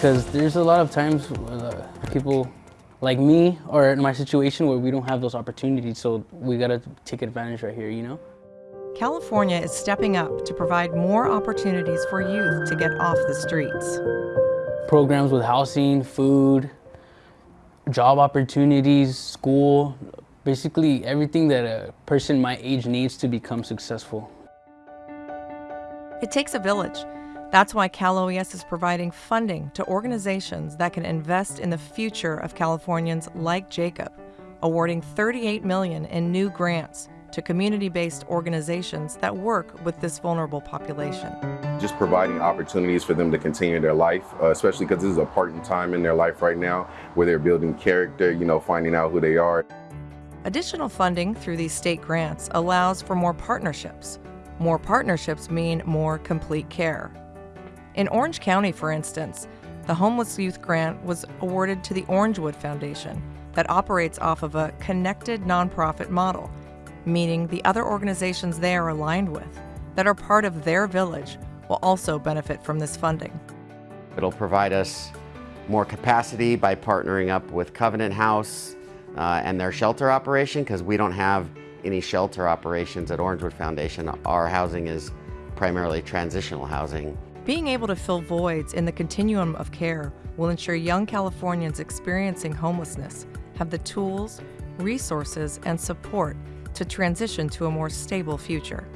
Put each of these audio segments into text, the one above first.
because there's a lot of times uh, people like me or in my situation where we don't have those opportunities, so we gotta take advantage right here, you know? California is stepping up to provide more opportunities for youth to get off the streets. Programs with housing, food, job opportunities, school, basically everything that a person my age needs to become successful. It takes a village. That's why Cal OES is providing funding to organizations that can invest in the future of Californians like Jacob, awarding 38 million in new grants to community-based organizations that work with this vulnerable population. Just providing opportunities for them to continue their life, uh, especially because this is a part in time in their life right now where they're building character, you know, finding out who they are. Additional funding through these state grants allows for more partnerships. More partnerships mean more complete care. In Orange County, for instance, the Homeless Youth Grant was awarded to the Orangewood Foundation that operates off of a connected nonprofit model meaning the other organizations they are aligned with that are part of their village will also benefit from this funding. It'll provide us more capacity by partnering up with Covenant House uh, and their shelter operation because we don't have any shelter operations at Orangewood Foundation. Our housing is primarily transitional housing. Being able to fill voids in the continuum of care will ensure young Californians experiencing homelessness have the tools, resources, and support to transition to a more stable future.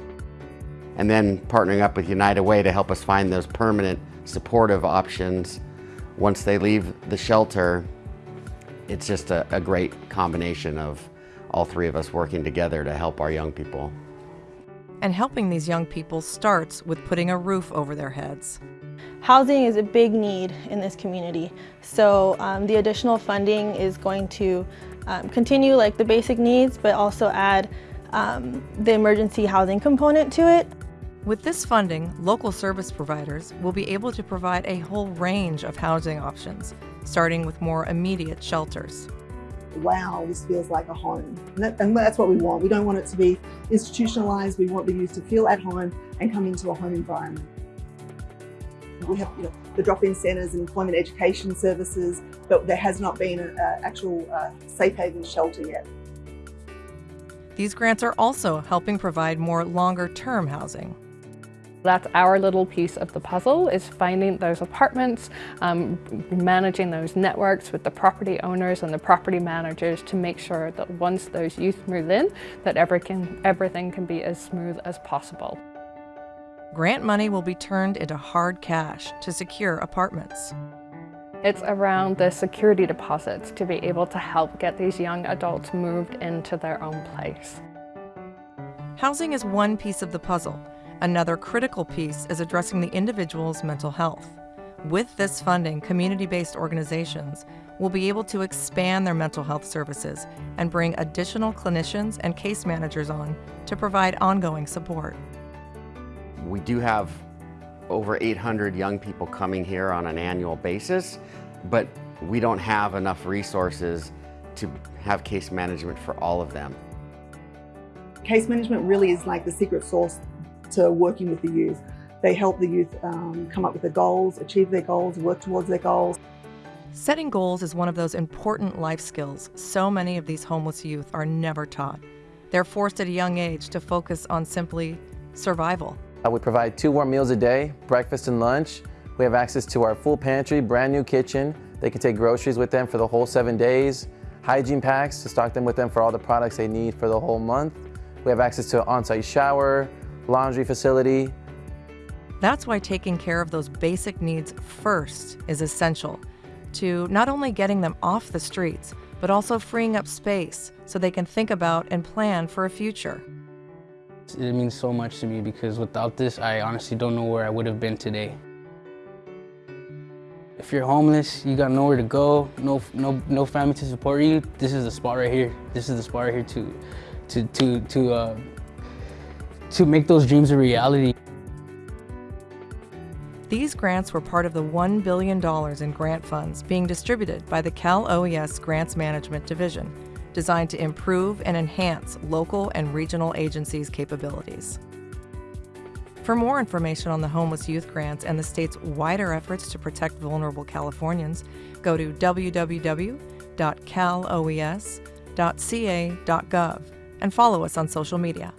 And then partnering up with United Way to help us find those permanent supportive options once they leave the shelter. It's just a, a great combination of all three of us working together to help our young people. And helping these young people starts with putting a roof over their heads. Housing is a big need in this community, so um, the additional funding is going to um, continue like the basic needs, but also add um, the emergency housing component to it. With this funding, local service providers will be able to provide a whole range of housing options, starting with more immediate shelters. Wow, this feels like a home. And, that, and that's what we want. We don't want it to be institutionalized. We want the youth to feel at home and come into a home environment. We have you know, the drop-in centres and employment education services, but there has not been an actual uh, safe haven shelter yet. These grants are also helping provide more longer-term housing. That's our little piece of the puzzle is finding those apartments, um, managing those networks with the property owners and the property managers to make sure that once those youth move in, that everything, everything can be as smooth as possible. Grant money will be turned into hard cash to secure apartments. It's around the security deposits to be able to help get these young adults moved into their own place. Housing is one piece of the puzzle. Another critical piece is addressing the individual's mental health. With this funding, community-based organizations will be able to expand their mental health services and bring additional clinicians and case managers on to provide ongoing support. We do have over 800 young people coming here on an annual basis, but we don't have enough resources to have case management for all of them. Case management really is like the secret sauce to working with the youth. They help the youth um, come up with their goals, achieve their goals, work towards their goals. Setting goals is one of those important life skills so many of these homeless youth are never taught. They're forced at a young age to focus on simply survival. Uh, we provide two warm meals a day, breakfast and lunch. We have access to our full pantry, brand new kitchen. They can take groceries with them for the whole seven days. Hygiene packs to stock them with them for all the products they need for the whole month. We have access to an on-site shower, laundry facility. That's why taking care of those basic needs first is essential to not only getting them off the streets, but also freeing up space so they can think about and plan for a future. It means so much to me because without this, I honestly don't know where I would have been today. If you're homeless, you got nowhere to go, no, no, no family to support you, this is the spot right here. This is the spot right here to, to, to, to, uh, to make those dreams a reality. These grants were part of the $1 billion in grant funds being distributed by the Cal OES Grants Management Division designed to improve and enhance local and regional agencies' capabilities. For more information on the homeless youth grants and the state's wider efforts to protect vulnerable Californians, go to www.caloes.ca.gov and follow us on social media.